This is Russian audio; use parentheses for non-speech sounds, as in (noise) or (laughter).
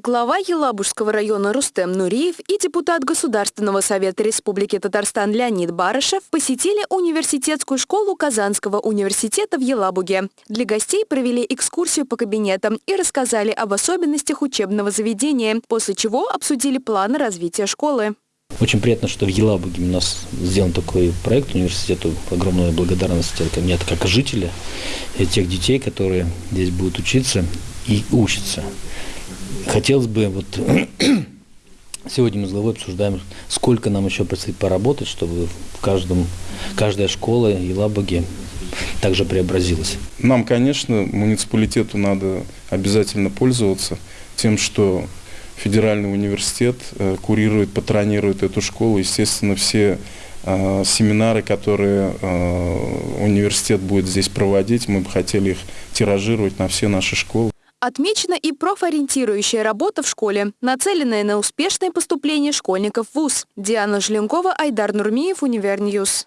Глава Елабужского района Рустем Нуриев и депутат Государственного совета Республики Татарстан Леонид Барышев посетили университетскую школу Казанского университета в Елабуге. Для гостей провели экскурсию по кабинетам и рассказали об особенностях учебного заведения, после чего обсудили планы развития школы. Очень приятно, что в Елабуге у нас сделан такой проект университету. Огромная благодарность ко мне, как жителя и тех детей, которые здесь будут учиться и учатся. Хотелось бы, вот (clears throat) сегодня мы с главой обсуждаем, сколько нам еще предстоит поработать, чтобы в каждом, каждая школа Елабуги также преобразилась. Нам, конечно, муниципалитету надо обязательно пользоваться тем, что федеральный университет э, курирует, патронирует эту школу. Естественно, все э, семинары, которые э, университет будет здесь проводить, мы бы хотели их тиражировать на все наши школы. Отмечена и профориентирующая работа в школе, нацеленная на успешное поступление школьников в ВУЗ. Диана Желенкова, Айдар Нурмиев, Univer News.